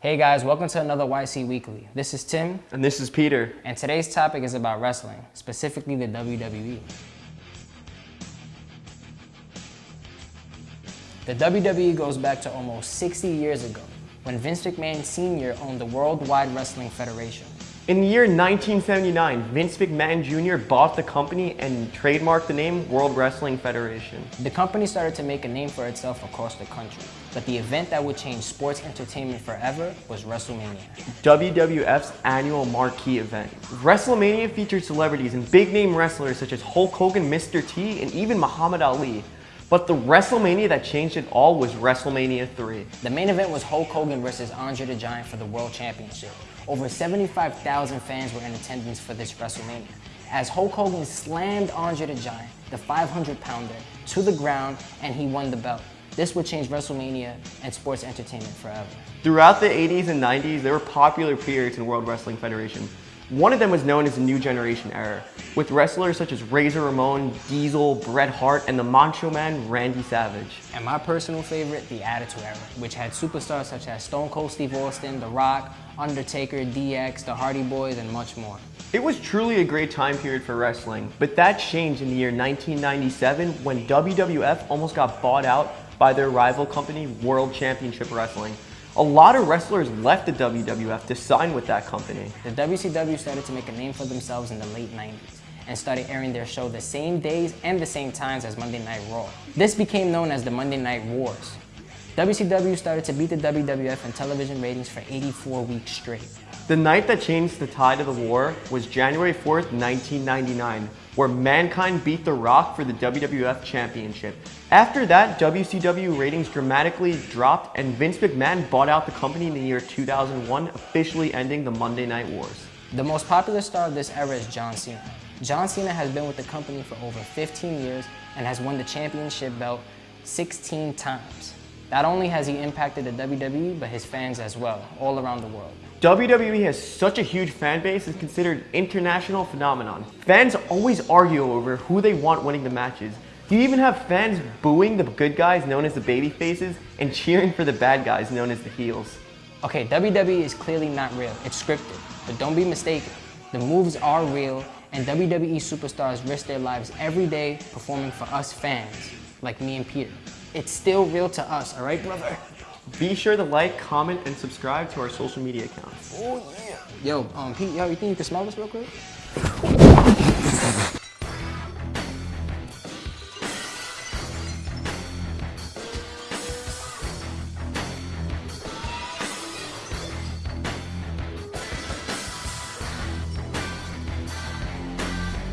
Hey guys, welcome to another YC Weekly. This is Tim, And this is Peter. and today's topic is about wrestling, specifically the WWE. The WWE goes back to almost 60 years ago when Vince McMahon Sr. owned the Worldwide Wrestling Federation. In the year 1979, Vince McMahon Jr. bought the company and trademarked the name World Wrestling Federation. The company started to make a name for itself across the country, but the event that would change sports entertainment forever was WrestleMania. WWF's annual marquee event. WrestleMania featured celebrities and big name wrestlers such as Hulk Hogan, Mr. T, and even Muhammad Ali. But the WrestleMania that changed it all was WrestleMania 3. The main event was Hulk Hogan versus Andre the Giant for the World Championship. Over 75,000 fans were in attendance for this WrestleMania. As Hulk Hogan slammed Andre the Giant, the 500 pounder, to the ground and he won the belt. This would change WrestleMania and sports entertainment forever. Throughout the 80s and 90s, there were popular periods in World Wrestling Federation. One of them was known as the New Generation era, with wrestlers such as Razor Ramon, Diesel, Bret Hart, and the Macho Man, Randy Savage. And my personal favorite, the Attitude Era, which had superstars such as Stone Cold Steve Austin, The Rock, Undertaker, DX, the Hardy Boys, and much more. It was truly a great time period for wrestling, but that changed in the year 1997 when WWF almost got bought out by their rival company, World Championship Wrestling. A lot of wrestlers left the WWF to sign with that company. The WCW started to make a name for themselves in the late 90s and started airing their show the same days and the same times as Monday Night Raw. This became known as the Monday Night Wars. WCW started to beat the WWF in television ratings for 84 weeks straight. The night that changed the tide of the war was January 4th, 1999, where Mankind beat The Rock for the WWF Championship. After that, WCW ratings dramatically dropped and Vince McMahon bought out the company in the year 2001, officially ending the Monday Night Wars. The most popular star of this era is John Cena. John Cena has been with the company for over 15 years and has won the championship belt 16 times. Not only has he impacted the WWE, but his fans as well, all around the world. WWE has such a huge fan base it's considered an international phenomenon. Fans always argue over who they want winning the matches. You even have fans booing the good guys known as the baby faces and cheering for the bad guys known as the heels. Okay, WWE is clearly not real. It's scripted. But don't be mistaken. The moves are real, and WWE superstars risk their lives every day performing for us fans, like me and Peter. It's still real to us, alright, brother? Be sure to like, comment, and subscribe to our social media accounts. Oh, yeah. Yo, um, Pete, yo, you think you can smell this real quick?